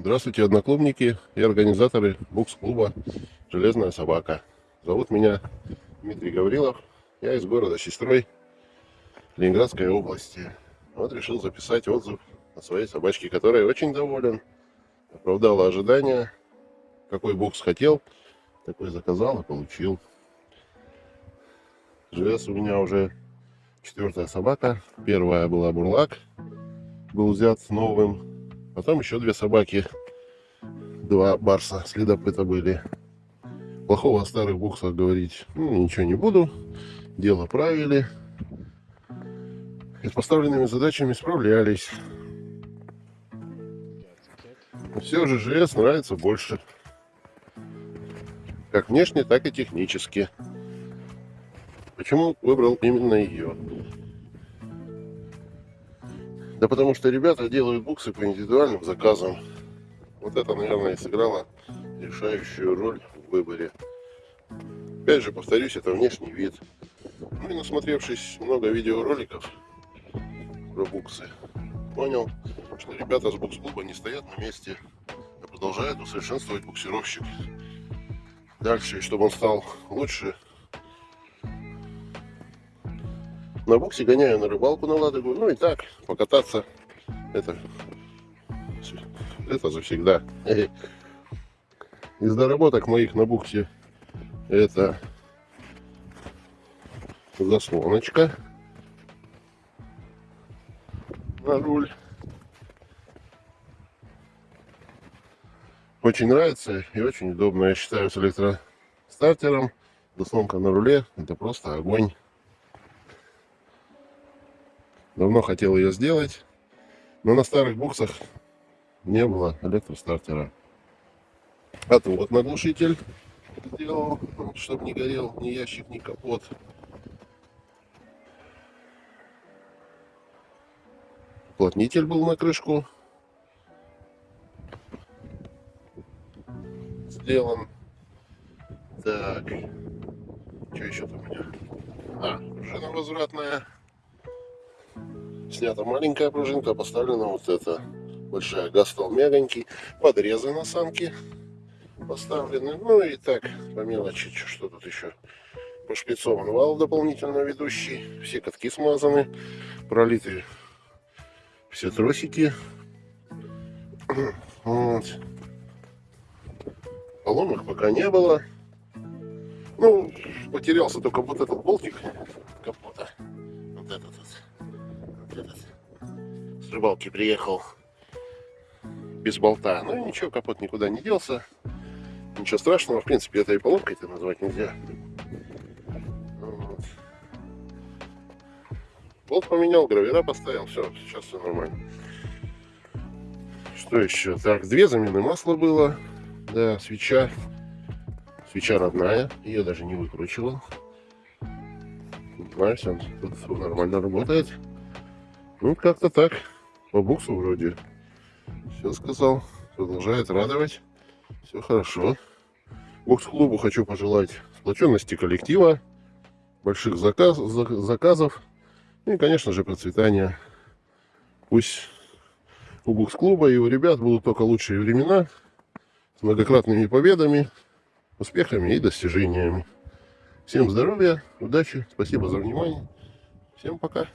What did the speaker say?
Здравствуйте, одноклубники и организаторы букс-клуба «Железная собака». Зовут меня Дмитрий Гаврилов. Я из города Сестрой Ленинградской области. Вот решил записать отзыв о своей собачке, которой очень доволен. Оправдала ожидания. Какой букс хотел, такой заказал и получил. ЖС у меня уже четвертая собака. Первая была бурлак. Был взят новым Потом еще две собаки, два барса следопыта были. Плохого о старых буксах говорить ну, ничего не буду. Дело правили. И с поставленными задачами справлялись. Все же ЖС нравится больше. Как внешне, так и технически. Почему выбрал именно ее? Да потому что ребята делают буксы по индивидуальным заказам. Вот это, наверное, и сыграло решающую роль в выборе. Опять же, повторюсь, это внешний вид. Ну и насмотревшись много видеороликов про буксы, понял, что ребята с букс-клуба не стоят на месте, а продолжают усовершенствовать буксировщик. Дальше, чтобы он стал лучше, на буксе гоняю на рыбалку на Ладогу. Ну и так, покататься. Это, это завсегда. Из доработок моих на буксе это заслоночка на руль. Очень нравится и очень удобно, я считаю, с электростартером. Заслонка на руле, это просто огонь. Давно хотел ее сделать, но на старых буксах не было электростартера. А то вот наглушитель сделал, чтобы не горел ни ящик, ни капот. Уплотнитель был на крышку сделан. Так, что еще там у меня? А, пружина возвратная. Снята маленькая пружинка, поставлена вот эта большая. Газ стал мягонький. Подрезы на самке поставлены. Ну и так, по мелочи, что тут еще. Пошпицован вал дополнительно ведущий. Все катки смазаны. Пролиты все тросики. Вот. Поломок пока не было. Ну, потерялся только вот этот болтик рыбалки приехал без болта. Ну ничего, капот никуда не делся. Ничего страшного. В принципе, это и поломкой это назвать нельзя. Вот. Болт поменял, гравера поставил. Все, сейчас все нормально. Что еще? Так, две замены масла было. Да, свеча. Свеча родная. Ее даже не выкручивал. Он тут нормально работает. Ну, как-то так. По буксу вроде все сказал. Продолжает радовать. Все хорошо. Бокс-клубу хочу пожелать сплоченности коллектива, больших заказ, заказов и, конечно же, процветания. Пусть у бокс-клуба и у ребят будут только лучшие времена с многократными победами, успехами и достижениями. Всем здоровья, удачи, спасибо за внимание. Всем пока.